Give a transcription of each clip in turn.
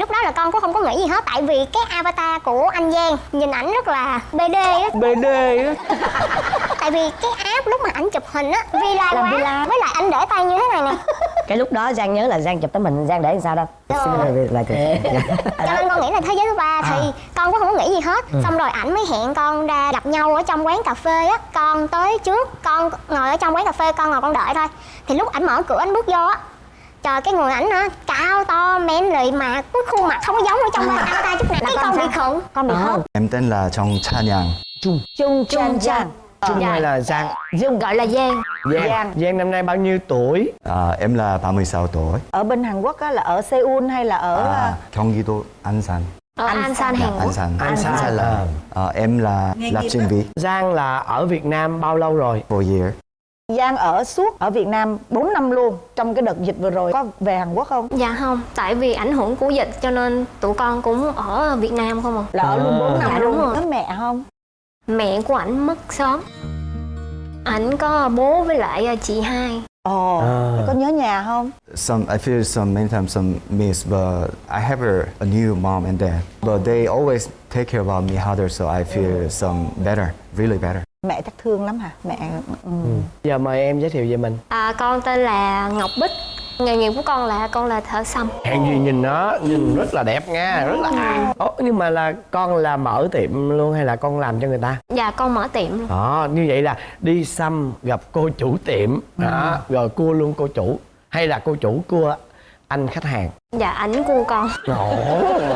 lúc đó là con cũng không có nghĩ gì hết tại vì cái avatar của anh Giang nhìn ảnh rất là BD á. BD á. Tại vì cái app lúc mà ảnh chụp hình á villa Làm quá. villa. với lại anh để tay như thế này nè. Cái lúc đó giang nhớ là giang chụp tấm hình giang để làm sao đâu Rồi. lại cho nên con nghĩ là thế giới thứ ba thì con cũng không có nghĩ gì hết. Xong rồi ảnh mới hẹn con ra gặp nhau ở trong quán cà phê á. Con tới trước con ngồi ở trong quán cà phê con ngồi con đợi thôi. Thì lúc ảnh mở cửa ảnh bước vô á trời cái người ảnh á cao to men lì mà cái khuôn mặt không có giống ở trong avatar chút nào cái con bị khựng con bị khớp Em tên là Trong Cha Nhang. Trung chung chan chan Trung hay là Giang Dung gọi là giang Giang Giang. Giang năm nay bao nhiêu tuổi À, em là 36 tuổi. ở bên Hàn Quốc á là ở Seoul hay là ở À, 경기도 안산. ở Anh An San San. Hàn Quốc 안산. An San là À, em là lập trình viên Giang là ở Việt Nam bao lâu rồi for year. Giang ở suốt ở Việt Nam 4 năm luôn trong cái đợt dịch vừa rồi có về Hàn Quốc không Dạ không, tại vì ảnh hưởng của dịch cho nên tụi con cũng ở Việt Nam không à. là ở luôn 4 năm Dạ, luôn đúng rồi. có mẹ không Mẹ của ảnh mất sớm. Ảnh có bố với lại ờ, chị hai. ồ À. có nhớ nhà không Some I feel some many times some miss, but I have a, a new mom and dad. But they always take care about me harder, so I feel some better, really better. Mẹ chắc thương lắm hả mẹ ừ. Giờ mời em giới thiệu về mình À, con tên là Ngọc Bích. Nghề nghiệp của con là con là thợ xăm. Hèn gì nhìn nó nhìn rất là đẹp nha rất là à. Ồ, nhưng mà là con là mở tiệm luôn hay là con làm cho người ta Dạ con mở tiệm luôn. đó như vậy là đi xăm gặp cô chủ tiệm đó rồi cua luôn cô chủ hay là cô chủ cua anh khách hàng Dạ ảnh của con.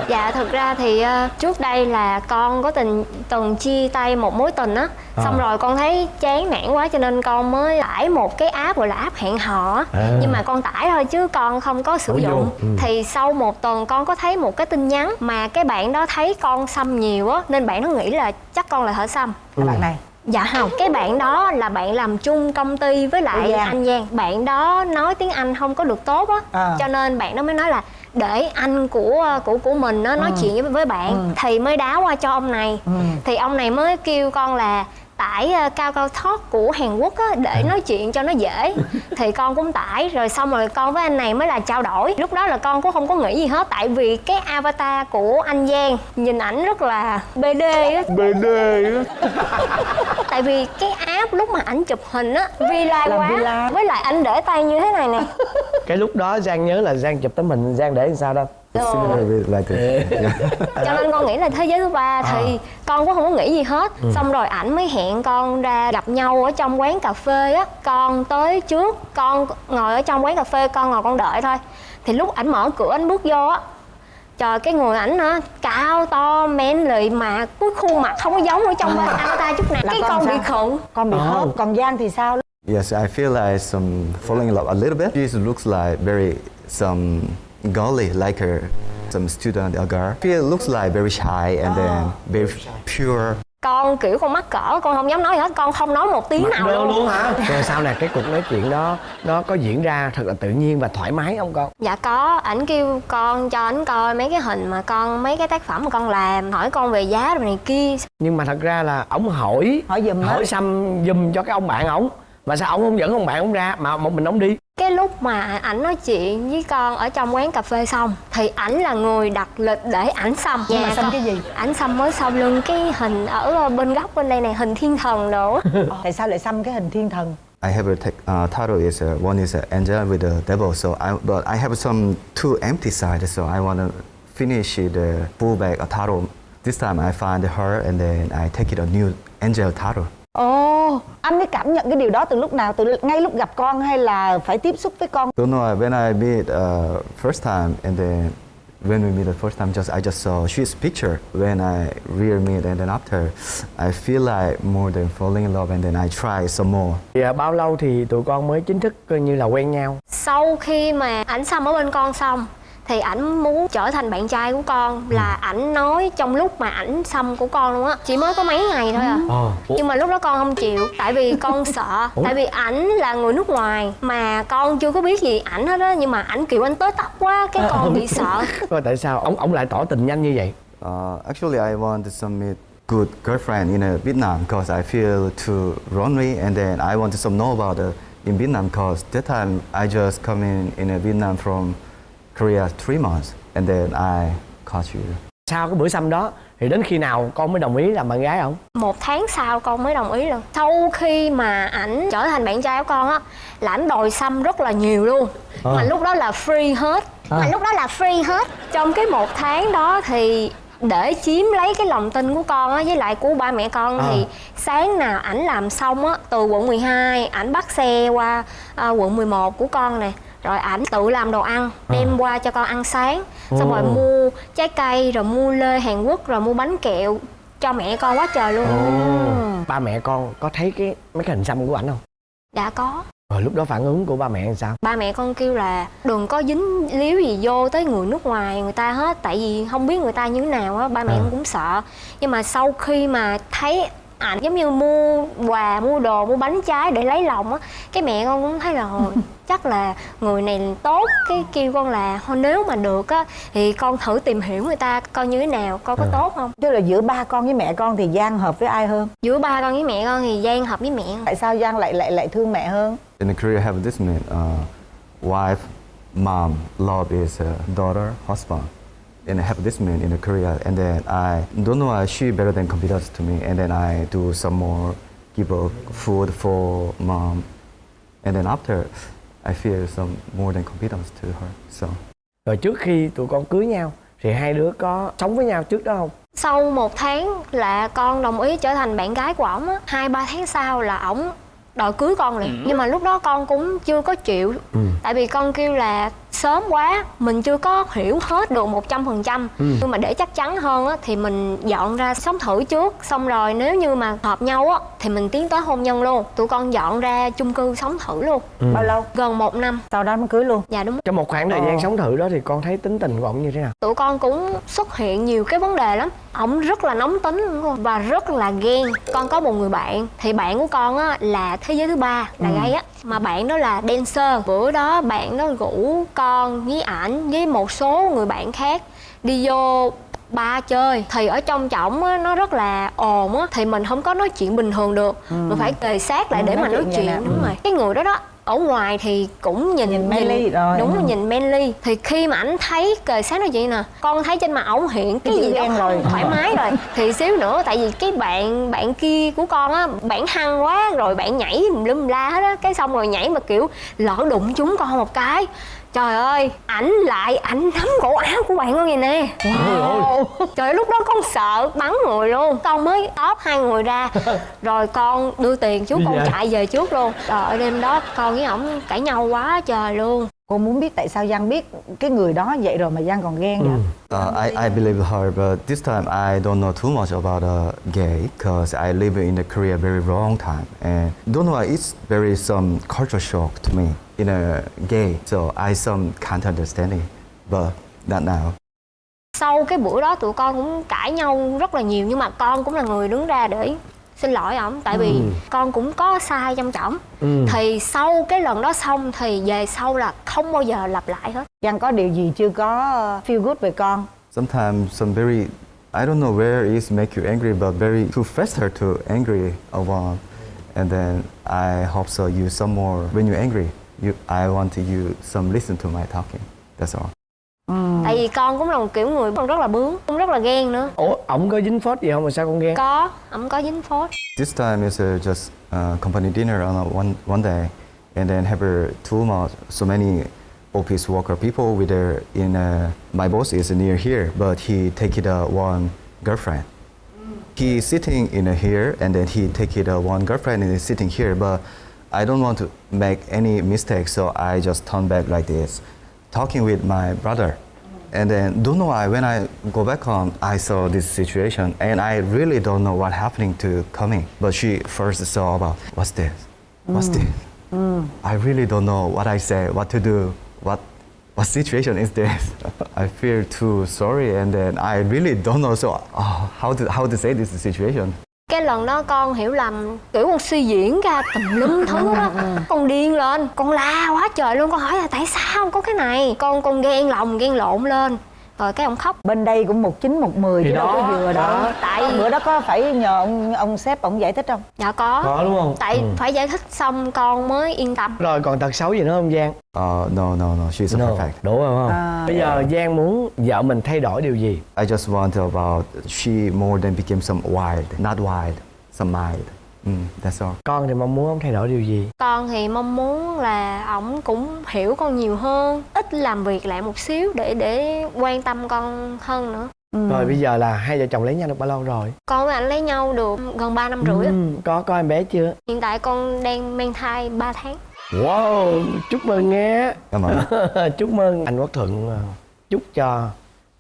Dạ thực ra thì ờ, trước đây là con có tình từng chia tay một mối tình á. Xong À. rồi con thấy chán nản quá cho nên con mới tải một cái app gọi là app hẹn hò á. À. Nhưng mà con tải thôi chứ con không có sử vô. dụng. Ừ. Thì sau một tuần con có thấy một cái tin nhắn mà cái bạn đó thấy con xăm nhiều á nên bạn nó nghĩ là chắc con là thợ xăm. Là bạn này Dạ không, cái bạn đó là bạn làm chung công ty với lại Giang. anh Giang. Bạn đó nói tiếng Anh không có được tốt á. À. Cho nên bạn đó mới nói là để anh của của của mình nó nói chuyện với, với bạn Thì mới đá qua cho ông này. Thì ông này mới kêu con là tải ờ, cao cao talk của Hàn Quốc á để nói chuyện cho nó dễ. Thì con cũng tải rồi xong rồi con với anh này mới là trao đổi. Lúc đó là con cũng không có nghĩ gì hết tại vì cái avatar của anh Giang nhìn ảnh rất là BD á. BD á. Tại vì cái app lúc mà ảnh chụp hình á villa Làm quá. Villa. với lại ảnh để tay như thế này nè. Cái lúc đó Giang nhớ là Giang chụp tấm hình Giang để làm sao đâu Like. Yeah. cho nên con nghĩ là thế giới thứ ba thì con cũng không có nghĩ gì hết xong rồi ảnh mới hẹn con ra gặp nhau ở trong quán cà phê á con tới trước con ngồi ở trong quán cà phê con ngồi con đợi thôi thì lúc ảnh mở cửa ảnh bước vô á trời cái người ảnh á cao to men lì mà cái khuôn mặt không có giống ở trong avatar chút nào Là cái con con bị sao? khựng con bị Ồ. khớp còn Giang thì sao Yes, I feel like some falling in love a little bit. She looks like very some girly, like a some student, a girl. She looks like very shy and then very pure. con kiểu con mắc cỡ con không dám nói gì hết con không nói một tiếng nào Đơ luôn. luôn hả? Rồi sau này cái cuộc nói chuyện đó nó có diễn ra thật là tự nhiên và thoải mái không con? Dạ có, ảnh kêu con cho ảnh coi mấy cái hình mà con mấy cái tác phẩm mà con làm, hỏi con về giá rồi này kia. nhưng mà thật ra là ổng hỏi hỏi giùm hỏi xăm giùm cho cái ông bạn ổng mà sao ổng không dẫn ông bạn ổng ra mà một mình ổng đi Cái lúc mà ảnh nói chuyện với con ở trong quán cà phê xong thì ảnh là người đặt lịch để ảnh xăm. Nhưng mà Dạ, xăm cái gì? Ảnh xăm mới sau lưng cái hình ở bên góc bên đây này hình thiên thần nữa. tại sao lại xăm cái hình thiên thần I have a uh, title is uh, one is uh, angel with the devil. So I but I have some two empty sides. So I want to finish the full back a title. This time I find her and then I take it a new angel title. Ồ anh mới cảm nhận cái điều đó từ lúc nào từ ngay lúc gặp con hay là phải tiếp xúc với con Don't know when I meet uh, first time and then when we meet the first time, just I just saw she's picture. When I real meet and then after, I feel like more than falling in love and then I try some more. thì à, bao lâu thì tụi con mới chính thức coi như là quen nhau Sau khi mà ảnh xăm ở bên con xong thì ảnh muốn trở thành bạn trai của con là ảnh nói trong lúc mà ảnh xăm của con luôn á. Chỉ mới có mấy ngày thôi à. Ờ nhưng mà lúc đó con không chịu tại vì con sợ. Tại vì ảnh là người nước ngoài mà con chưa có biết gì ảnh hết á. Nhưng mà ảnh kiểu anh tới tóc quá cái con bị sợ. Coi tại sao? Ông ông lại tỏ tình nhanh như vậy? Uh, actually, I want to submit good girlfriend in uh, Vietnam because I feel too lonely, and then I want to some know about uh, in Vietnam because that time I just come in in uh, Vietnam from Korea three months. and then I caught you. sau cái bữa xăm đó thì đến khi nào con mới đồng ý làm bạn gái không một tháng sau con mới đồng ý luôn sau khi mà ảnh trở thành bạn trai của con á là ảnh đòi xăm rất là nhiều luôn Ờ. mà lúc đó là free hết mà lúc đó là free hết trong cái một tháng đó thì để chiếm lấy cái lòng tin của con á với lại của ba mẹ con Ờ. thì sáng nào ảnh làm xong á từ quận 12 ảnh bắt xe qua à, quận 11 của con nè rồi ảnh tự làm đồ ăn đem qua cho con ăn sáng. Xong rồi Ồ. mua trái cây rồi mua lê Hàn Quốc rồi mua bánh kẹo cho mẹ con quá trời luôn. Ba mẹ con có thấy cái mấy cái hình xăm của ảnh không? Đã có. Rồi lúc đó phản ứng của ba mẹ làm sao? Ba mẹ con kêu là đừng có dính líu gì vô tới người nước ngoài người ta hết. Tại vì không biết người ta như thế nào á ba mẹ À. con cũng sợ. Nhưng mà sau khi mà thấy ảnh giống như mua quà mua đồ mua bánh trái để lấy lòng á cái mẹ con cũng thấy là "Ồ, chắc là người này tốt. Cái kêu con là thôi nếu mà được á thì con thử tìm hiểu người ta coi như thế nào coi có À. tốt không? Tức là giữa ba con với mẹ con thì giang hợp với ai hơn? Giữa ba con với mẹ con thì giang hợp với mẹ tại sao giang lại lại lại thương mẹ hơn? In Korea, have this mean uh, wife, mom, love is uh, daughter, husband. And I have this mean in Korea, and then I don't know why she better than competitors to me, and then I do some more, give her food for mom, and then after, I feel some more than competence to her. So. rồi trước khi tụi con cưới nhau thì hai đứa có sống với nhau trước đó không sau một tháng là con đồng ý trở thành bạn gái của ổng á hai ba tháng sau là ổng đòi cưới con liền nhưng mà lúc đó con cũng chưa có chịu Ừ. tại vì con kêu là sớm quá mình chưa có hiểu hết được một trăm phần trăm. Ừ. nhưng mà để chắc chắn hơn á thì mình dọn ra sống thử trước. Xong rồi nếu như mà hợp nhau á thì mình tiến tới hôn nhân luôn. Tụi con dọn ra chung cư sống thử luôn. Ừ. bao lâu? Gần một năm. Sau đó mới cưới luôn. Dạ đúng. Trong một khoảng thời gian Ờ. sống thử đó thì con thấy tính tình của ổng như thế nào? Tụi con cũng xuất hiện nhiều cái vấn đề lắm. Ổng rất là nóng tính luôn. Và rất là ghen. Con có một người bạn thì bạn của con á là thế giới thứ ba là gay á mà bạn đó là dancer. Bữa đó bạn đó rủ con với ảnh với một số người bạn khác đi vô ba chơi. Thì ở trong trọng á nó rất là ồn á. Thì mình không có nói chuyện bình thường được. Mình phải kề sát lại Ừ, để nói mà nói chuyện chuyện đúng rồi. Cái người đó đó ở ngoài thì cũng nhìn Nhìn manly rồi. đúng Ừ. nhìn manly thì khi mà ảnh thấy kề sát nói chuyện nè con thấy trên mặt ổng hiện cái gì ghen rồi. thoải mái rồi thì xíu nữa tại vì cái bạn bạn kia của con á bạn hăng quá rồi bạn nhảy lum la hết á cái xong rồi nhảy mà kiểu lỡ đụng chúng con một cái trời ơi ảnh lại ảnh nắm cổ áo của bạn con vậy nè. Wow. trời ơi, lúc đó con sợ bắn người luôn. Con mới tóp hai người ra. Rồi con đưa tiền chú Đi con chạy về trước luôn. Trời ơi đêm đó con với ổng cãi nhau quá trời luôn cô muốn biết tại sao giang biết cái người đó vậy rồi mà giang còn ghen vậy Uh, I, I believe her, but this time I don't know too much about uh, gay because I live in the Korea very long time and don't know it's very some culture shock to me in a gay. So I some can't understanding, but not now. sau cái bữa đó tụi con cũng cãi nhau rất là nhiều nhưng mà con cũng là người đứng ra để xin lỗi ổng tại vì con cũng có sai trong trọng Ừ. thì sau cái lần đó xong thì về sau là không bao giờ lặp lại hết giang có điều gì chưa có uh, feel good về con Sometimes some very I don't know where is make you angry, but very too faster to angry over, and then I hope so you some more when you're angry. You I want to you some listen to my talking. That's all. Tại vì con cũng là một kiểu người con rất là bướng cũng rất là ghen nữa ủa ổng có dính phốt gì không mà sao con ghen có ổng có dính phốt This time is uh, just uh, company dinner on a one one day, and then have a two months. So many office worker people with their in. Uh, my boss is near here, but he take it uh, one girlfriend. He sitting in uh, here, and then he take it uh, one girlfriend and is sitting here. But I don't want to make any mistake, so I just turn back like this, talking with my brother. And then don't know why when I go back home I saw this situation and I really don't know what happening to coming. But she first saw about what's this? What's mm. this? Mm. I really don't know what I say, what to do, what what situation is this? I feel too sorry and then I really don't know so oh, how to how to say this situation. Cái lần đó con hiểu lầm kiểu con suy diễn ra tùm lum thứ đó. Con điên lên con la quá trời luôn con hỏi là tại sao có cái này? Con con ghen lòng ghen lộn lên rồi cái ông khóc bên đây cũng một chín một mười Thì chứ đâu đó, có vừa đâu đó. tại bữa đó có phải nhờ ông ông sếp ông giải thích không dạ có có đúng không tại Ừ. phải giải thích xong con mới yên tâm rồi còn tật xấu gì nữa không giang Uh, no, no, no. She's no. perfect. đủ rồi không À, bây giờ giang muốn vợ mình thay đổi điều gì I just want about she more than became some wild, not wild, some mild. Mm, that's all. con thì mong muốn ông thay đổi điều gì? Con thì mong muốn là ổng cũng hiểu con nhiều hơn ít làm việc lại một xíu để để quan tâm con hơn nữa. Ừ. rồi bây giờ là hai vợ chồng lấy nhau được bao lâu rồi? Con với anh lấy nhau được gần 3 năm rưỡi á. Ừ, có có em bé chưa? Hiện tại con đang mang thai 3 tháng. Wow chúc mừng nghe. Cảm ơn. chúc mừng. Anh quốc thuận ờ, chúc cho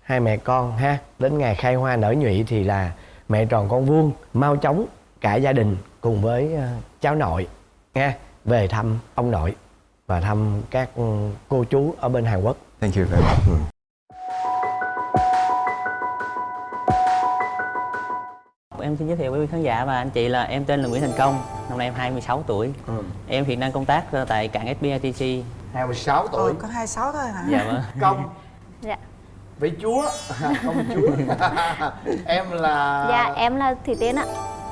hai mẹ con ha. Đến ngày khai hoa nở nhụy thì là mẹ tròn con vuông mau chóng cả gia đình cùng với ờ, cháu nội nha về thăm ông nội và thăm các ừ, cô chú ở bên Hàn Quốc Thank you very much. Em xin giới thiệu với quý khán giả và anh chị là em tên là Nguyễn Thành Công, năm nay em 26 tuổi. Em hiện đang công tác ờ, tại cảng SBITC. 26 Ồ, có 26 thôi hả? Dạ vâng. công dạ vị chúa công chúa em là Dạ, em là Thủy Tiên ạ.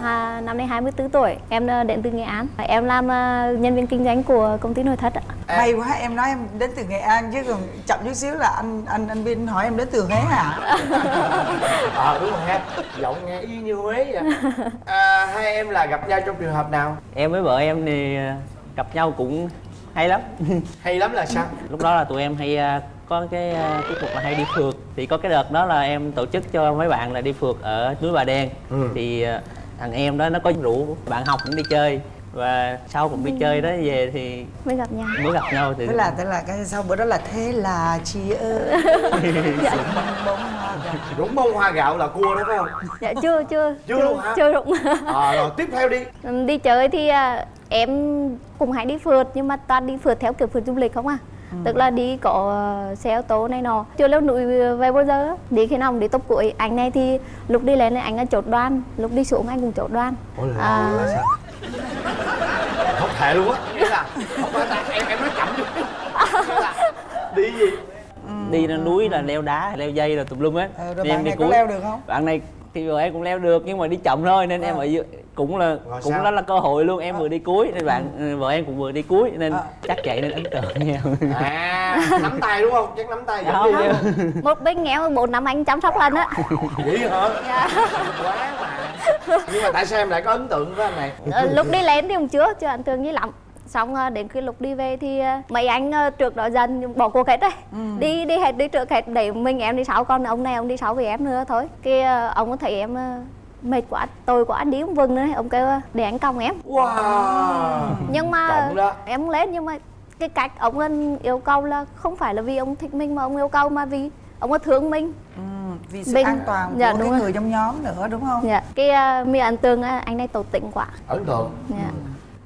À, năm nay 24 tuổi, em ờ, đến từ Nghệ An. Em làm ờ, nhân viên kinh doanh của công ty nội thất ạ. May quá em nói em đến từ Nghệ An chứ còn chậm chút xíu là anh anh anh Vin hỏi em đến từ Huế hả? ờ đúng rồi ha giọng nghe y như huế vậy à, hai em là gặp nhau trong trường hợp nào Em với vợ em thì ờ, gặp nhau cũng hay lắm. hay lắm là sao Lúc đó là tụi em hay có cái tiết mục là hay đi phượt. Thì có cái đợt đó là em tổ chức cho mấy bạn là đi phượt ở núi Bà Đen. Ừ. Thì thằng em đó nó có rủ bạn học cũng đi chơi và sau cũng đi chơi đó về thì Mới gặp nhau. mới gặp nhau thì Thế là thế là cái sau bữa đó là thế là chị ơi. Dạ, đúng bông hoa gạo là cua đó phải không dạ chưa, chưa, Chưa luôn hả? chưa đúng. à, rồi tiếp theo đi đi chơi thì à, em cùng hay đi phượt nhưng mà toàn đi phượt theo kiểu phượt du lịch không à. Tức là đi có ờ, xe ô tô này nọ Chưa leo núi về bao giờ á. Đi khi nào cũng đi tốc cuối Anh này thì lúc đi lên thì anh là chốt đoan Lúc đi xuống anh cũng chốt đoan Ủa là, À. là sao không thể luôn á là là em em nói chậm là đi gì đi lên núi là leo đá leo dây rồi tùm lum hết Ờ, rồi Thì bạn em đi này có cuối. leo được không? bạn này thì vợ em cũng leo được nhưng mà đi chậm thôi nên em Ờ. ở dưới cũng là Rồi cũng sao? đó là cơ hội luôn em vừa đi cuối nên bạn ừ, vợ em cũng vừa đi cuối nên Ờ. chắc chạy nên ấn tượng nhau à nắm tay đúng không? Chắc nắm tay Không, đi không. không Một bên nghèo bốn năm anh chăm sóc lần á. Vậy hả? Dạ. quá mà. Nhưng mà tại sao em lại có ấn tượng với anh này? Ờ, lúc đi lên thì cũng chưa chưa ấn tượng gì lắm. Xong ờ, đến khi lúc đi về thì ờ, mấy anh trước đó dần bỏ cuộc hết rồi đi đi hết đi trước hết để mình em đi sau còn ông này ông đi sau với em nữa thôi. Cái ờ, ông có thấy em mệt quá tôi quá đi không vừng nữa ông kêu ờ, để anh còng em. Wow. Nhưng mà em lên nhưng mà cái cách ông anh yêu cầu là không phải là vì ông thích mình mà ông yêu cầu mà vì ông có thương mình. Ừ, vì sự Bên- an toàn dạ, của đúng cái rồi. người trong nhóm nữa đúng không? dạ cái uh, mi ấn tượng là anh này tổ tĩnh quá. Ấn tượng. Dạ.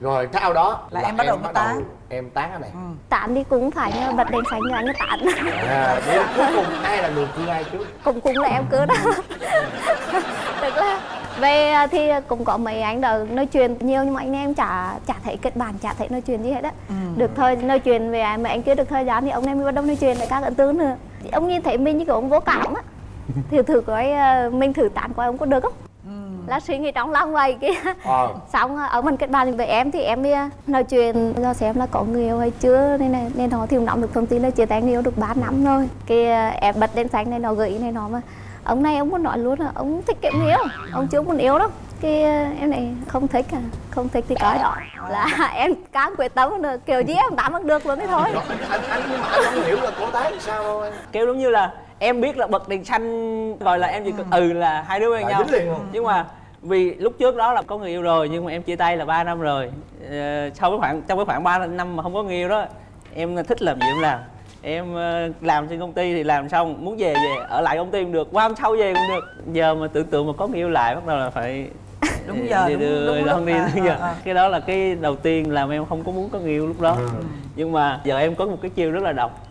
rồi sau đó Là em bắt đầu mới tán. em tán cái này. Tán thì cũng phải như bật đèn xanh cho anh ấy tán. À, là cuối cùng ai là người cưa ai trước? Cũng cũng là em cứ đó tức là về thì cũng có mấy anh đó nói chuyện nhiều nhưng mà anh em chả chả thấy kết bạn chả thấy nói chuyện gì hết á. Được thời nói chuyện về mà anh kia được thời gian thì ông em mới bắt đầu nói chuyện lại các ấn tướng nữa. Ông nhìn thấy mình như kiểu ông vô cảm á. Thì thử coi à, mình thử tán coi ông có được không? Là suy nghĩ trong lòng vậy kia ờ. Xong à, ở mình kết bạn với em thì em à, nói chuyện do xem là có người yêu hay chưa nên này nên nó thì cũng nắm được thông tin là chia tay người yêu được 3 năm rồi. Cái à, em bật đèn xanh này nó gợi ý này nó mà ông này ông muốn nói luôn là ông thích kiếm yêu ông chưa muốn yêu đâu. Cái à, em này không thích à không thích thì coi đó. Là em cám quyết tâm được kiểu gì em tạm được luôn thế thôi. Anh anh nhưng mà anh không hiểu là cô tán làm sao anh kêu giống như là em biết là bật đèn xanh rồi là em chỉ cần ừ. là hai đứa quen nhau. nhưng mà vì lúc trước đó là có người yêu rồi nhưng mà em chia tay là 3 năm rồi. Ờ, sau cái khoảng trong cái khoảng 3 năm mà không có người yêu đó em thích làm gì em làm em ờ, làm trên công ty thì làm xong muốn về về ở lại công ty cũng được qua hôm sau về cũng được. Giờ mà tưởng tượng mà có người yêu lại bắt đầu là phải Đúng giờ, đi đúng- đưa- đúng đi mà, đúng giờ. ờ, ờ. cái đó là cái đầu tiên làm em không có muốn có người yêu lúc đó. Nhưng mà giờ em có một cái chiêu rất là độc.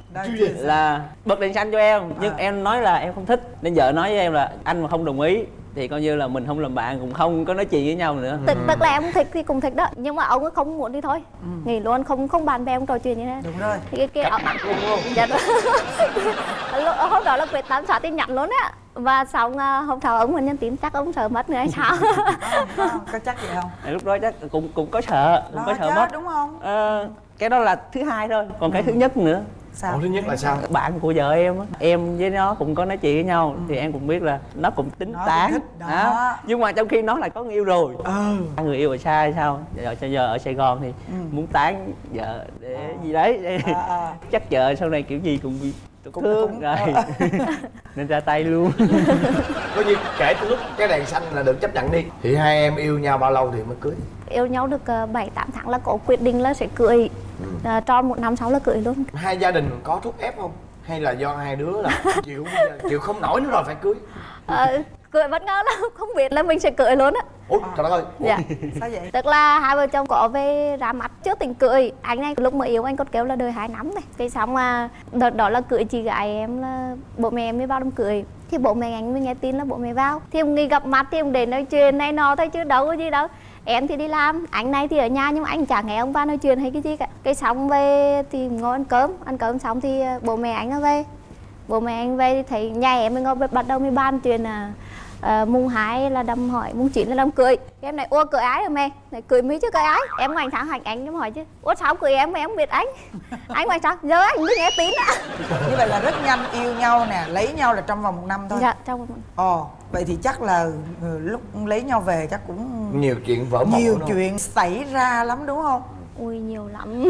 Là bật đèn xanh cho em. Nhưng À. em nói là em không thích nên vợ nói với em là anh mà không đồng ý thì coi như là mình không làm bạn cũng không có nói chuyện với nhau nữa. Tức, tức là em cũng thích thì cũng thích đó. Nhưng mà ông ấy không muốn đi thôi. Nghỉ luôn không không bạn bè không trò chuyện như thế. Đúng rồi. Thì cái kia ông dạ đúng. Lúc- hôm đó là quyết tâm xóa tin nhắn luôn á. Và xong à, hôm sau ông mình nhắn tin chắc ông sợ mất nữa hay sao? Có chắc vậy không? Thì lúc đó chắc cũng cũng có sợ cũng đó có sợ chứ, mất. đúng không? Ờ, cái đó là thứ hai thôi. Còn cái thứ nhất nữa sao? Ủa, thứ nhất là sao? Bạn của vợ em á em với nó cũng có nói chuyện với nhau thì em cũng biết là nó cũng tính Nó tán đó. nhưng mà trong khi nó lại có người yêu rồi. Ừ. Người yêu ở xa hay sao? Giờ cho giờ ở sài gòn thì muốn tán vợ để gì đấy. À, à. chắc vợ sau này kiểu gì cũng bị tổn Cũng- thương cũng- rồi. nên ra tay luôn. Coi như kể từ lúc cái đèn xanh là được chấp nhận đi. Thì hai em yêu nhau bao lâu thì mới cưới? Yêu nhau được ờ, bảy tám tháng là có quyết định là sẽ cưới à, tròn một năm sau là cưới luôn. Hai gia đình có thúc ép không? Hay là do hai đứa là chịu chịu không nổi nữa rồi phải cưới? Ờ, cưới bất ngờ lắm không biết là mình sẽ cưới luôn á. Ủa trời đất ơi. Dạ. Sao vậy? Tức là hai vợ chồng có về ra mắt trước tình cưới. Anh này lúc mà yêu anh còn kêu là đời hai năm này. Cái xong mà đợt đó là cưới chị gái em là bố mẹ em mới vào đám cưới. Thì bố mẹ anh mới nghe tin là bố mẹ vào. Thì ông nghĩ gặp mặt thì ông đến nói chuyện này nọ thôi chứ đâu có gì đâu em thì đi làm anh này thì ở nhà nhưng mà anh chẳng nghe ông vào nói chuyện hay cái gì cả. Cái xong về thì ngồi ăn cơm ăn cơm xong thì ờ, bố mẹ anh nó về. Bố mẹ anh về thì thấy nhà em mới ngồi bắt đầu mới bàn chuyện là ờ, mùng hai là đâm hỏi mùng chín là đâm cười em này ô cười ái rồi mẹ? Này cười mỹ chứ cười ái em ngoảnh thẳng hành anh em hỏi chứ ủa sao cười em mà em không biết anh? Anh ngoảnh sao giờ anh mới nghe tin á. Như vậy là rất nhanh yêu nhau nè lấy nhau là trong vòng một năm thôi. Dạ trong một ồ vậy thì chắc là ừ, lúc lấy nhau về chắc cũng nhiều chuyện vỡ mộng nhiều chuyện xảy ra lắm đúng không? Ui nhiều lắm.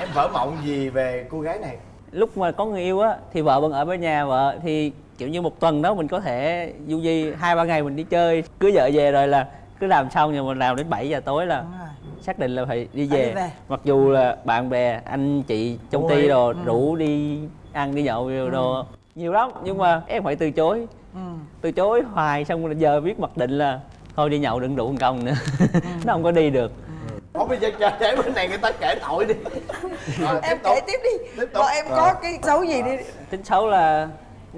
Em vỡ mộng gì về cô gái này? Lúc mà có người yêu á thì vợ vẫn ở bên nhà vợ thì kiểu như một tuần đó mình có thể du di hai ba ngày mình đi chơi. Cưới vợ về rồi là cứ làm xong nhưng mình làm đến 7 giờ tối là đúng rồi. xác định là phải đi về, đi về. mặc dù là bạn bè anh chị trong ty đồ rủ đi ăn đi nhậu đồ, đồ nhiều lắm nhưng mà em phải từ chối. Ừ. từ chối hoài xong rồi giờ biết mặc định là thôi đi nhậu đừng đủ một công nữa nó không có đi được. Ủa bây giờ chờ để bên này người ta kể tội đi. Rồi, em kể tiếp đi. Tiếp tục. Em Rồi. có cái xấu gì đi. Tính xấu là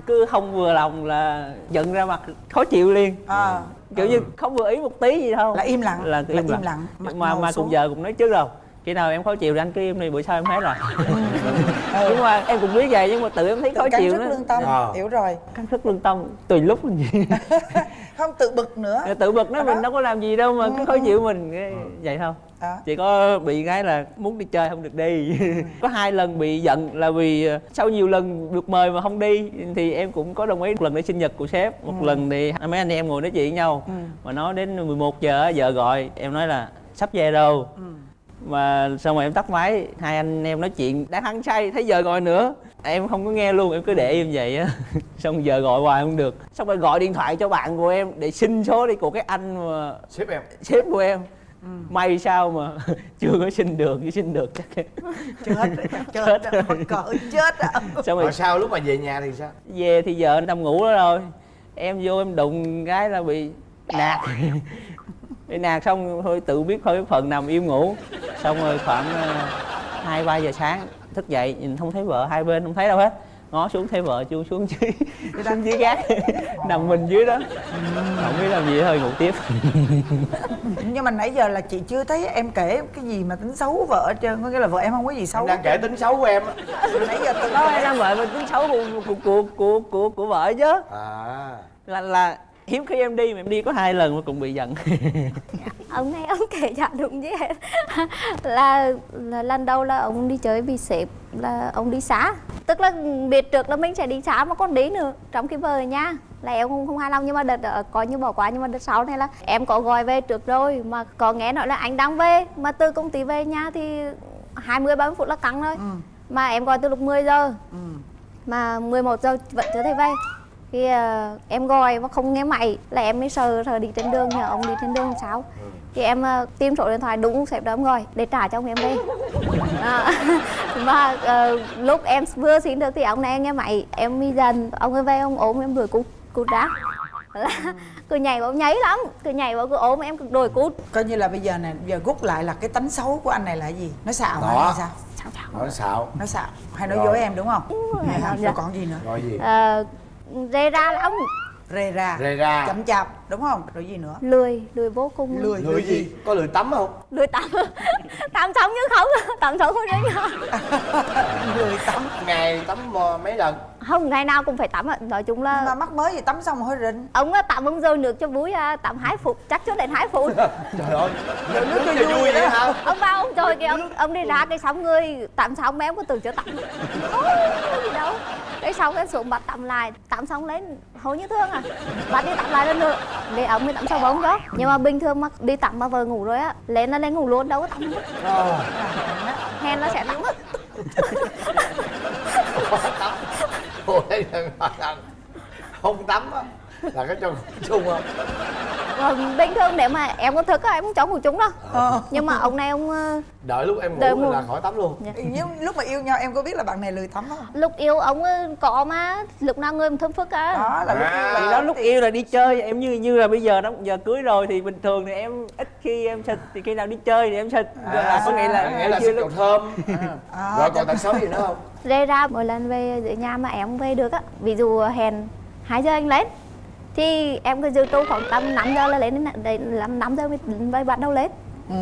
cứ không vừa lòng là giận ra mặt khó chịu liền. À, kiểu như không vừa ý một tí gì đâu. Là im lặng là là im lặng. mặt mà ngồi mà xuống. cùng giờ cũng nói trước rồi khi nào em khó chịu thì anh cứ im đi bữa sau em hết rồi. Ừ. nhưng mà em cũng biết vậy nhưng mà tự em thấy tự khó căng chịu sức nữa lương tâm Ờ. hiểu rồi. Căng sức lương tâm tùy lúc mình gì. Không tự bực nữa. Tự bực Đó. mình đâu có làm gì đâu mà cứ khó chịu mình. Cái- vậy thôi. Đó. Chỉ có bị cái là muốn đi chơi không được đi. Có hai lần bị giận là vì ờ, sau nhiều lần được mời mà không đi thì em cũng có đồng ý. Một lần để sinh nhật của sếp một lần thì mấy anh em ngồi nói chuyện với nhau. Ừ. mà nói đến 11 giờ á, vợ gọi em nói là sắp về đâu Ừ. mà xong rồi em tắt máy hai anh em nói chuyện đang hăng say thấy giờ gọi nữa. Em không có nghe luôn em cứ để im vậy á. Xong giờ gọi hoài không được. Xong rồi gọi điện thoại cho bạn của em để xin số đi của cái anh mà Sếp em. Sếp của em. Ừ. may sao mà chưa có xin được chứ xin được chắc chết chết chết mắc cỡ chết á xong rồi sao lúc mà về nhà thì sao? Về thì vợ nằm ngủ đó rồi. Em vô em đụng cái là bị nạt bị nạt xong thôi tự biết thôi phần nằm im ngủ. Xong rồi khoảng ờ, hai ba giờ sáng thức dậy nhìn không thấy vợ hai bên không thấy đâu hết. Ngó xuống thấy vợ chu xuống dưới xuống dưới gác nằm mình dưới đó. Không biết làm gì thôi ngủ tiếp. Nhưng mà nãy giờ là chị chưa thấy em kể cái gì mà tính xấu của vợ hết trơn có nghĩa là vợ em không có gì xấu. Em đang kể tính xấu của em á. Nãy giờ đó kể em đang vợ mình tính xấu của của của của của, của vợ chứ. À. Là là hiếm khi em đi mà em đi có hai lần mà cũng bị giận. Ông này ông kể chả đúng gì hết là, là lần đầu là ông đi chơi vì sếp là ông đi xá tức là biết trước là mình sẽ đi xá mà còn đi nữa. Trong khi vợ ở nhà là em không không hài lòng nhưng mà đợt đó có như bỏ qua nhưng mà đợt sau này là em có gọi về trước rồi. Mà có nghe nói là anh đang về mà từ công ty về nhà thì 20 30 phút là căng thôi Ừ. mà em gọi từ lúc 10 giờ. Ừ. mà 11 giờ vẫn chưa thấy về khi ờ, em gọi mà không nghe máy là em mới sờ sờ đi trên đường nhờ ông đi trên đường làm sao thì em ờ, tìm số điện thoại đúng sếp đó em gọi để trả cho ông em về à, mà ờ, lúc em vừa xin được thì ông này nghe máy em mi dần ông ấy về ông ốm em đuổi cút cút ra. Là cứ nhảy vào nháy lắm cứ nhảy vào cứ ốm em cứ đuổi cút. Coi như là bây giờ nè giờ rút lại là cái tánh xấu của anh này là cái gì? Nó xạo hả Đó. hay sao? Sao sao Nói xạo. Nó xạo. Hay nói Rồi. dối em đúng không? Rồi, Hay không? dạ. Rồi còn gì nữa? Gọi gì? Ờ, rê ra lắm rề rà Rề rà. chậm chạp đúng không? Rồi gì nữa? Lười lười vô cùng. Lười lười gì? có lười tắm không? Lười tắm. Tắm sống chứ không. Tắm sống không đấy lười tắm. Ngày tắm ờ, mấy lần? Không ngày nào cũng phải tắm ạ. Nói chung nhưng mà là mắc mới gì tắm xong hơi rình. Ông á, tắm ông rơi nước cho vui à, tắm hai phút chắc cho đến hai phút. Trời ơi nước cho vui vậy hả? Ông bao ông trời kìa ông ông đi ra cái xong người tắm xong mấy em có từ chưa tắm. Ôi, có gì đâu cái xong cái xuống bắt tắm lại. Tắm xong lên hầu như thương à. Bắt đi tắm lại lần nữa để ông mới tắm sau bóng đó nhưng mà bình thường mà đi tắm mà vợ ngủ rồi á lên là lên ngủ luôn đâu có tắm. Ờ. hèn nó sẽ là không tắm á là cái cho chung không bình thường nếu mà em có thức á em cũng chống ngủ chúng đâu. Nhưng mà ông này ông ờ, đợi lúc em ngủ ngủ. là khỏi tắm luôn. Nhưng lúc mà yêu nhau em có biết là bạn này lười tắm không? Lúc yêu ông ờ, có mà lúc nào người thơm phức á. Đó là lúc À. yêu Thì là đó lúc yêu là đi chơi em như như là bây giờ đó giờ cưới rồi thì bình thường thì em ít khi em xịt thì khi nào đi chơi thì em xịt Rồi là có nghĩa là À, nghĩa là chưa xịt lúc thơm. À, rồi còn tật xấu gì nữa không? Rê ra mỗi lần về dưới nhà mà em không về được á. Ví dụ hẹn 2 giờ anh lên thì em cứ dư tu khoảng tầm 5 giờ là lên đến đến làm 5 giờ mới, mới bắt đầu lên. Ừ.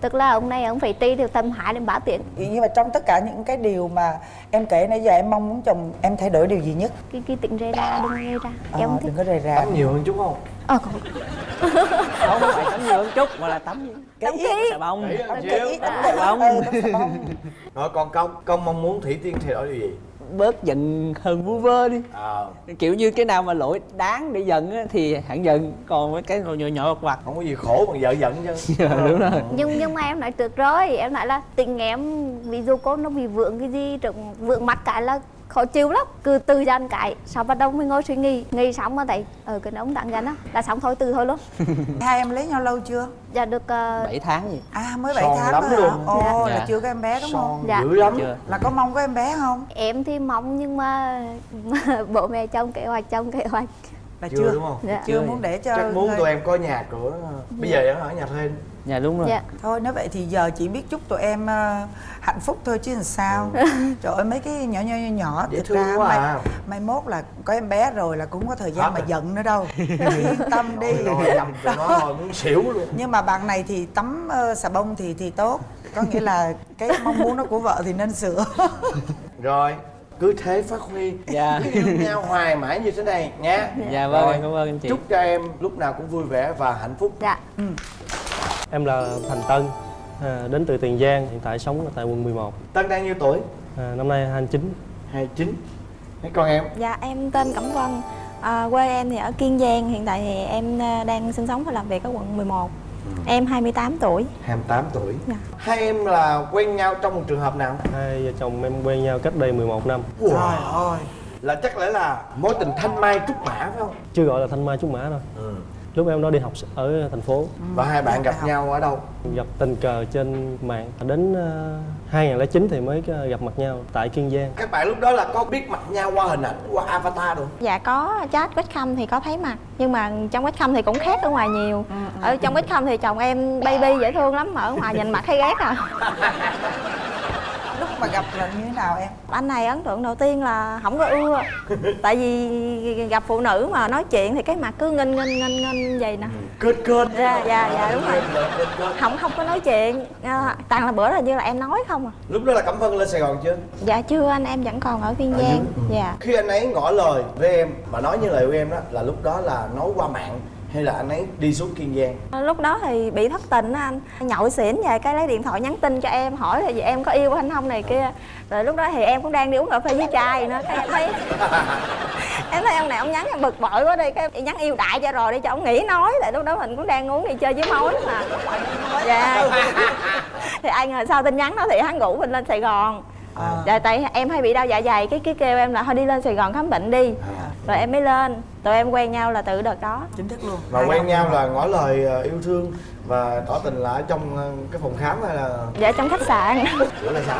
tức là ông này ông phải ti được tầm 2 đến 3 tiếng. Nhưng mà trong tất cả những cái điều mà em kể nãy giờ em mong muốn chồng em thay đổi điều gì nhất? Cái cái tính rê ra đừng rê ra Ờ, em không thích đừng có rề rà. Tắm nhiều hơn chút không? Ờ còn không phải tắm nhiều hơn chút mà là tắm cái Tắm ít kỹ. xà bông. Tắm kỹ. Tắm tắm xà bông. Rồi còn công công mong muốn thủy tiên thay đổi điều gì bớt giận hờn vu vơ đi. Ờ. Kiểu như cái nào mà lỗi đáng để giận á, thì hẳn giận còn mấy cái nhỏ nhỏ vặt vặt không có gì khổ bằng vợ giận chứ. Đúng rồi. Nhưng nhưng mà em nói trước rồi em nói là tình em ví dụ cô nó bị vượng cái gì vượng mắt cái là khó chịu lắm cứ từ dần cái sau bắt đầu mới ngồi suy nghĩ. Nghĩ xong mà thấy ở cái ông tặng gần á là xong thôi từ thôi luôn. Hai em lấy nhau lâu chưa? Dạ được uh, 7 tháng gì. À mới 7 Son tháng lắm thôi hả luôn. ồ Dạ. là chưa có em bé đúng không? Son Dạ. dữ lắm. Chưa. Là có mong có em bé không? Em thì mong nhưng mà, bố mẹ trong kế hoạch trong kế hoạch. Là chưa, chưa? đúng không? Dạ. Chưa Chưa. muốn để cho chắc muốn thôi. tụi em có nhà cửa. Bây giờ em ở nhà thuê dạ đúng rồi. Dạ. Thôi nếu vậy thì giờ chỉ biết chúc tụi em ờ, hạnh phúc thôi chứ làm sao. Trời ơi mấy cái nhỏ nhỏ nhỏ nhỏ Dễ thực thương ra quá mai, à. mai mốt là có em bé rồi là cũng có thời gian Hết mà giận nữa đâu. Yên tâm đi. Rồi nó muốn xỉu luôn. Nhưng mà bạn này thì tắm ờ, xà bông thì thì tốt. Có nghĩa là cái mong muốn đó của vợ thì nên sửa. Rồi cứ thế phát huy. Dạ. cứ yêu nhau hoài mãi như thế này nha. Dạ. Vâng Rồi, cảm ơn anh chị. chúc cho em lúc nào cũng vui vẻ và hạnh phúc. Dạ Em là Thành Tân, à, đến từ Tiền Giang, hiện tại sống ở tại quận 11. tân đang nhiêu tuổi À, năm nay 29. 29 Mấy con em Dạ em tên Cẩm Vân à, Quê em thì ở Kiên Giang Hiện tại thì em à, đang sinh sống và làm việc ở quận 11 Em 28 tuổi 28 tuổi Dạ. Hai em là quen nhau trong một trường hợp nào? Hai vợ chồng em quen nhau cách đây 11 năm. trời ơi Là chắc lẽ là mối tình thanh mai trúc mã phải không? Chưa gọi là thanh mai trúc mã đâu. Lúc em đó đi học ở thành phố, Và hai bạn gặp nhau ở đâu? gặp tình cờ trên mạng. Đến uh, 2009 thì mới ờ, gặp mặt nhau tại Kiên Giang. Các bạn lúc đó là có biết mặt nhau qua hình ảnh, qua avatar rồi Dạ có. Chat webcam thì có thấy mặt. Nhưng mà trong webcam thì cũng khác ở ngoài nhiều. Ở trong webcam thì chồng em baby dễ thương lắm Mà ở ngoài nhìn mặt thấy ghét à mà gặp là như thế nào em? Anh này ấn tượng đầu tiên là không có ưa. Tại vì gặp phụ nữ mà nói chuyện thì cái mặt cứ nghênh nghênh nghênh nghênh vậy nè. Kênh kênh Dạ dạ dạ đúng rồi. Không không có nói chuyện. À, toàn là bữa là như là em nói không à. Lúc đó là Cẩm Vân lên Sài Gòn chưa? dạ chưa anh em vẫn còn ở kiên giang. ừ. dạ. Khi anh ấy ngỏ lời với em Mà nói như lời của em đó Là lúc đó là nói qua mạng Hay là anh ấy đi xuống Kiên Giang? Lúc đó thì bị thất tình á anh. Nhậu xỉn về cái lấy điện thoại nhắn tin cho em hỏi là em có yêu anh không này kia. Rồi lúc đó thì em cũng đang đi uống cà phê với trai nữa cái em thấy em thấy ông này ông nhắn em bực bội quá đi cái nhắn yêu đại cho rồi đi cho ông nghỉ nói. Tại lúc đó mình cũng đang uống đi chơi với mối mà. Dạ. Thì ai ngờ sau tin nhắn đó thì hắn rủ mình lên sài gòn. Dạ tại em hay bị đau dạ dày cái cái kêu em là thôi đi lên sài gòn khám bệnh đi. Rồi em mới lên tụi em quen nhau là từ đợt đó chính thức luôn Và quen nhau là ngỏ lời ờ, yêu thương Và tỏ tình là ở trong ờ, cái phòng khám hay là dạ trong khách sạn Ủa là sao?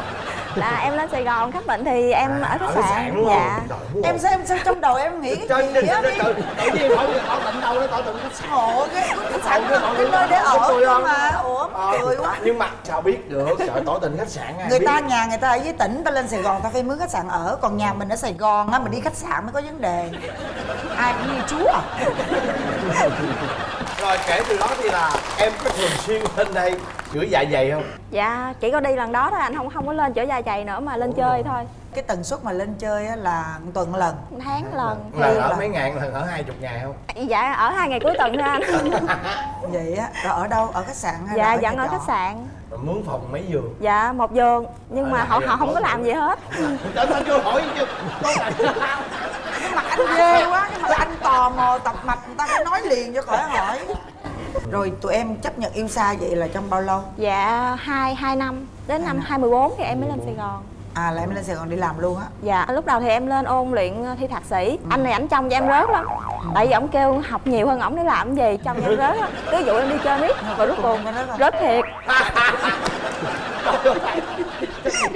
là em lên sài gòn khám bệnh thì em ở khách sạn dạ em sao em sao trong đầu em nghĩ cái gì á tự nhiên tỏ tỏ tình đâu đó tỏ tình khách sạn Ủa cái khách sạn cái nơi để ở không? mà ủa cười quá nhưng mà sao biết được sợ tỏ tình khách sạn người ta nhà người ta ở dưới tỉnh ta lên sài gòn ta phải mướn khách sạn ở còn nhà mình ở sài gòn á mình đi khách sạn mới có vấn đề ai cũng như chú à? Rồi kể từ đó thì là em có thường xuyên lên đây chữa dạ dày không? Dạ chỉ có đi lần đó thôi anh không không có lên chở dài dày nữa mà lên chơi thôi. Cái tần suất mà lên chơi á là một tuần lần? Tháng lần. Lần ở mấy ngàn lần ở hai chục ngày không? Dạ ở hai ngày cuối tuần thôi anh. Vậy á rồi ở đâu? Ở khách sạn hay là dạ ở vẫn nhà ở khách sạn. Rồi mướn phòng mấy giường? Dạ một giường nhưng Ở mà lại họ à? họ không có làm gì hết. Trời ơi, chưa hỏi chứ? là cái mặt anh ghê quá cái mặt anh tò mò tập mạch người ta phải nói liền cho khỏi hỏi. Rồi tụi em chấp nhận yêu xa vậy là trong bao lâu? Dạ hai hai năm. Đến năm 2014 thì em mới lên sài gòn. À là em lên sài gòn đi làm luôn á? Dạ lúc đầu thì em lên ôn luyện ờ, thi thạc sĩ. Anh này ảnh trông cho em rớt lắm. Tại vì ổng kêu học nhiều hơn ổng để làm cái gì trông cho em rớt lắm. Cứ dụ em đi chơi miết và rốt cuộc rớt thiệt.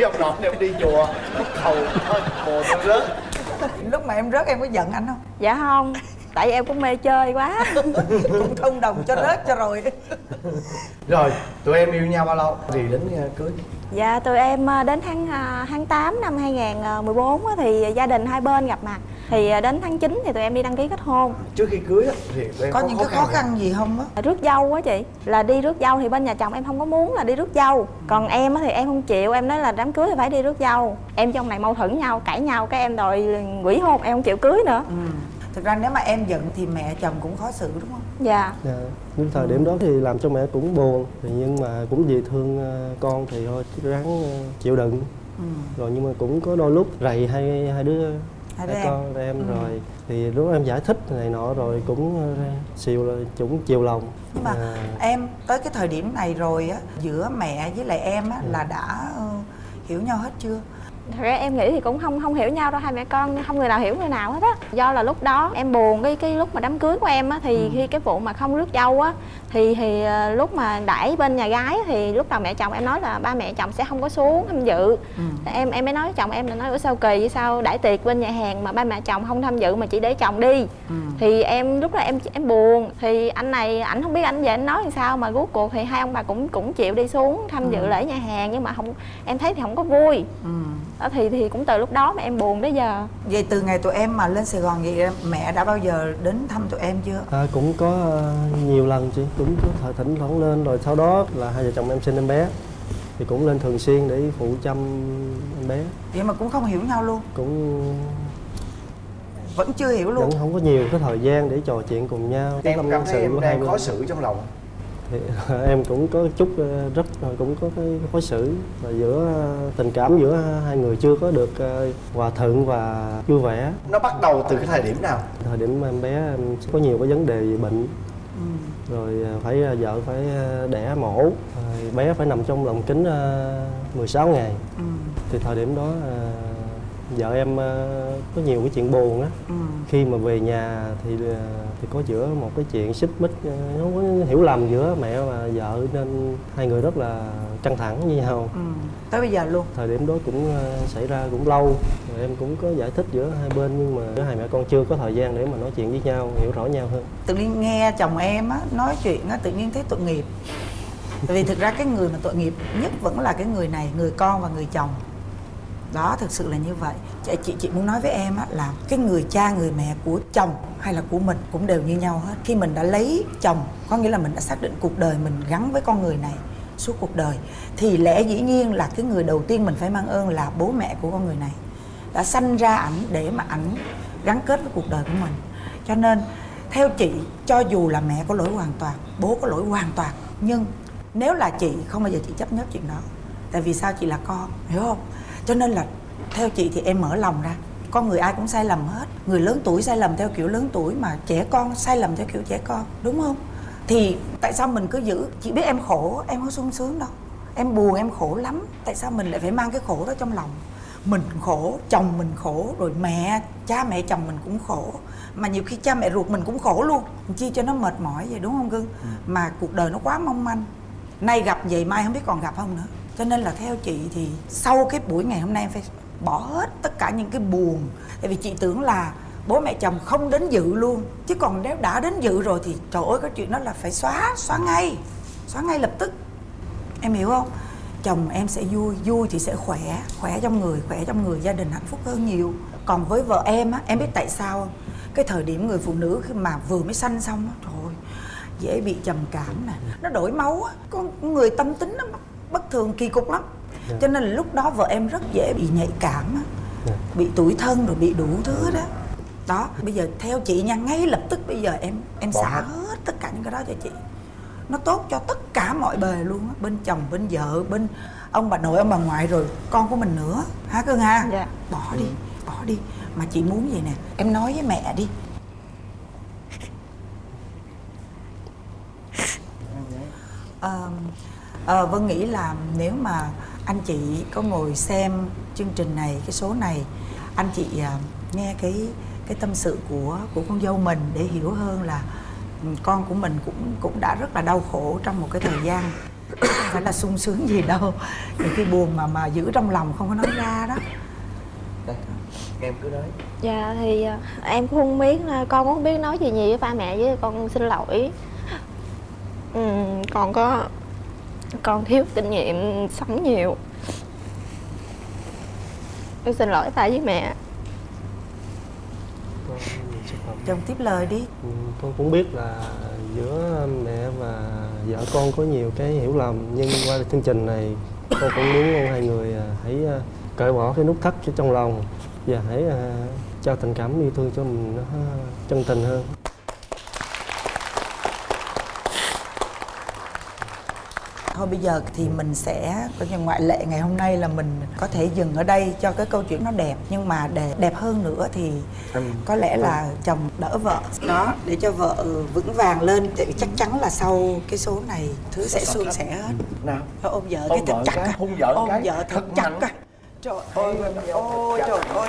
Ông nội em đi chùa Bắt cầu thôi tao rớt lúc mà em rớt em có giận anh không? Dạ không tại vì em cũng mê chơi quá. Cũng thông đồng cho rớt cho rồi. Rồi tụi em yêu nhau bao lâu? Thì đến ờ, cưới. Dạ tụi em ờ, đến tháng ờ, tháng 8 năm 2014 á, thì gia đình hai bên gặp mặt thì ờ, đến tháng 9 thì tụi em đi đăng ký kết hôn. Trước khi cưới á, thì tụi em có những cái khó khăn gì không á? Rước dâu á chị. Là đi rước dâu thì bên nhà chồng em không có muốn là đi rước dâu. Còn em á thì em không chịu em nói là đám cưới thì phải đi rước dâu. Em trong này mâu thuẫn nhau cãi nhau cái em đòi quỷ hôn em không chịu cưới nữa. Ừ. thực ra nếu mà em giận thì mẹ chồng cũng khó xử đúng không? Dạ. Dạ. Nhưng thời điểm đó thì làm cho mẹ cũng buồn. Thì nhưng mà cũng vì thương ờ, con thì thôi ráng ờ, chịu đựng. Ừ. rồi nhưng mà cũng có đôi lúc rầy hai hai đứa Hai đứa con em. Ừ. rồi. Thì lúc em giải thích này nọ rồi cũng ờ, xìu là cũng chiều lòng. Nhưng mà À, em tới cái thời điểm này rồi á giữa mẹ với lại em á là đã ờ, hiểu nhau hết chưa thật ra em nghĩ thì cũng không không hiểu nhau đâu hai mẹ con không người nào hiểu người nào hết á. Do là lúc đó em buồn cái cái lúc mà đám cưới của em á thì khi cái vụ mà không rước dâu á thì thì ờ, lúc mà đãi bên nhà gái thì lúc đầu mẹ chồng em nói là ba mẹ chồng sẽ không có xuống tham dự. Em em mới nói với chồng em là nói ủa sao kỳ vậy? Sao đãi tiệc bên nhà hàng mà ba mẹ chồng không tham dự mà chỉ để chồng đi? Thì em lúc đó em em buồn. Thì anh này ảnh không biết anh về anh nói làm sao mà rốt cuộc thì hai ông bà cũng cũng chịu đi xuống tham dự lễ nhà hàng nhưng mà không em thấy thì không có vui. Ừ. đó thì thì cũng từ lúc đó mà em buồn đến giờ. Vậy từ ngày tụi em mà lên sài gòn vậy mẹ đã bao giờ đến thăm tụi em chưa? À, cũng có ờ, nhiều lần chị. Cũng có thời thỉnh thoảng lên rồi sau đó là hai vợ chồng em sinh em bé. Thì cũng lên thường xuyên để phụ chăm em bé. Vậy mà cũng không hiểu nhau luôn. Cũng vẫn chưa hiểu luôn. Vẫn không có nhiều cái thời gian để trò chuyện cùng nhau. Em cảm sự thấy em của hai đang khó xử trong lòng thì em cũng có chút ờ, rất cũng có cái khó xử và giữa ờ, tình cảm giữa hai người chưa có được ờ, hòa thuận và vui vẻ. Nó bắt đầu từ cái thời điểm nào? Thời điểm mà em bé em có nhiều cái vấn đề về bệnh. Ừ. rồi ờ, phải ờ, vợ phải ờ, đẻ mổ. Rồi bé phải nằm trong lồng kính ờ, 16 ngày. Ừ. thì thời điểm đó ờ, vợ em ờ, có nhiều cái chuyện buồn á. Ừ. khi mà về nhà thì ờ, thì có giữa một cái chuyện xích mích ờ, nó có hiểu lầm giữa mẹ và vợ nên hai người rất là căng thẳng với nhau. Ừ. tới bây giờ luôn? Thời điểm đó cũng xảy ra cũng lâu rồi em cũng có giải thích giữa hai bên nhưng mà giữa hai mẹ con chưa có thời gian để mà nói chuyện với nhau hiểu rõ nhau hơn. Tự nhiên nghe chồng em á nói chuyện á tự nhiên thấy tội nghiệp. Tại vì thực ra cái người mà tội nghiệp nhất vẫn là cái người này người con và người chồng đó thực sự là như vậy. Chị chị, chị muốn nói với em á là cái người cha người mẹ của chồng hay là của mình cũng đều như nhau hết. Khi mình đã lấy chồng có nghĩa là mình đã xác định cuộc đời mình gắn với con người này suốt cuộc đời thì lẽ dĩ nhiên là cái người đầu tiên mình phải mang ơn là bố mẹ của con người này đã sanh ra ảnh để mà ảnh gắn kết với cuộc đời của mình. Cho nên theo chị cho dù là mẹ có lỗi hoàn toàn bố có lỗi hoàn toàn nhưng nếu là chị không bao giờ chị chấp nhận chuyện đó. Tại vì sao? Chị là con hiểu không? Cho nên là theo chị thì em mở lòng ra. Con người ai cũng sai lầm hết. Người lớn tuổi sai lầm theo kiểu lớn tuổi mà trẻ con sai lầm theo kiểu trẻ con đúng không? Thì tại sao mình cứ giữ? Chị biết em khổ em không sung sướng đâu. Em buồn em khổ lắm. Tại sao mình lại phải mang cái khổ đó trong lòng? Mình khổ chồng mình khổ rồi mẹ cha mẹ chồng mình cũng khổ. Mà nhiều khi cha mẹ ruột mình cũng khổ luôn. Chi cho nó mệt mỏi vậy đúng không cưng mà cuộc đời nó quá mong manh. Nay gặp vậy mai không biết còn gặp không nữa cho nên là theo chị thì sau cái buổi ngày hôm nay em phải bỏ hết tất cả những cái buồn. Tại vì chị tưởng là bố mẹ chồng không đến dự luôn. Chứ còn nếu đã đến dự rồi thì trời ơi cái chuyện đó là phải xóa xóa ngay. Xóa ngay lập tức. Em hiểu không? Chồng em sẽ vui vui thì sẽ khỏe khỏe trong người khỏe trong người gia đình hạnh phúc hơn nhiều. Còn với vợ em á em biết tại sao không? Cái thời điểm người phụ nữ khi mà vừa mới sanh xong á trời ơi, dễ bị trầm cảm nè nó đổi máu á. Con người tâm tính nó bất thường kỳ cục lắm. Cho nên là lúc đó vợ em rất dễ bị nhạy cảm á. Bị tủi thân rồi bị đủ thứ đó đó bây giờ theo chị nha ngay lập tức bây giờ em em Bỏ xả hết. hết tất cả những cái đó cho chị. Nó tốt cho tất cả mọi bề luôn á. Bên chồng bên vợ bên ông bà nội ông bà ngoại rồi con của mình nữa. Hả cưng ha Dạ. bỏ đi bỏ đi. Mà chị muốn gì nè em nói với mẹ đi Ờ, ờ, Vân nghĩ là nếu mà anh chị có ngồi xem chương trình này cái số này anh chị à, nghe cái cái tâm sự của của con dâu mình để hiểu hơn là ừ, con của mình cũng cũng đã rất là đau khổ trong một cái thời gian không phải là sung sướng gì đâu. Những cái buồn mà mà giữ trong lòng không có nói ra đó. Em cứ nói. Dạ thì à, em cũng không biết à, con cũng không biết nói gì nhiều với ba mẹ với con xin lỗi. Ừm, con có con thiếu kinh nghiệm sống nhiều. Con xin lỗi ba với mẹ. Chồng tiếp lời đi. Ừ, con cũng biết là giữa mẹ và vợ con có nhiều cái hiểu lầm nhưng qua chương trình này con cũng muốn mong hai người à, hãy à, cởi bỏ cái nút thắt trong lòng và hãy à, cho tình cảm yêu thương cho mình nó chân tình hơn Thôi bây giờ thì mình sẽ coi như ngoại lệ ngày hôm nay là mình có thể dừng ở đây cho cái câu chuyện nó đẹp. Nhưng mà để đẹp hơn nữa thì có lẽ là chồng đỡ vợ. Đó để cho vợ vững vàng lên tại vì chắc chắn là sau cái số này thứ sẽ suôn sẻ hết. Nào. Thôi ôm vợ Ôm cái thật chặt cái, hôn vợ ôm cái, vợ thật chặt à. trời ơi ôi trời ơi